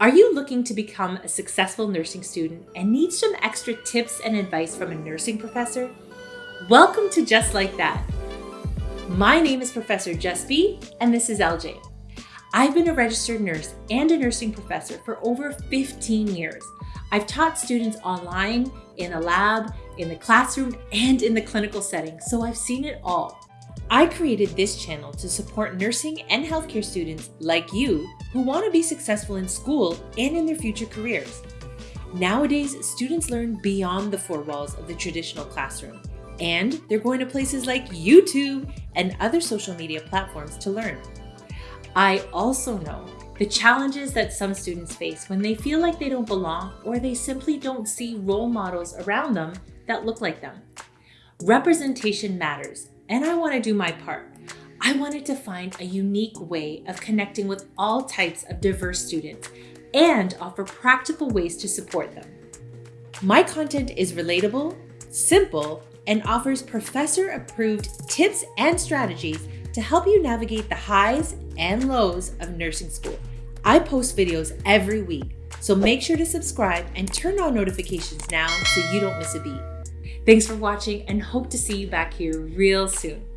Are you looking to become a successful nursing student and need some extra tips and advice from a nursing professor? Welcome to Just Like That. My name is Professor Just B, and this is LJ. I've been a registered nurse and a nursing professor for over 15 years. I've taught students online, in a lab, in the classroom, and in the clinical setting, so I've seen it all. I created this channel to support nursing and healthcare students like you who want to be successful in school and in their future careers. Nowadays, students learn beyond the four walls of the traditional classroom, and they're going to places like YouTube and other social media platforms to learn. I also know the challenges that some students face when they feel like they don't belong or they simply don't see role models around them that look like them. Representation matters, and I want to do my part. I wanted to find a unique way of connecting with all types of diverse students and offer practical ways to support them. My content is relatable, simple, and offers professor-approved tips and strategies to help you navigate the highs and lows of nursing school. I post videos every week, so make sure to subscribe and turn on notifications now so you don't miss a beat. Thanks for watching and hope to see you back here real soon.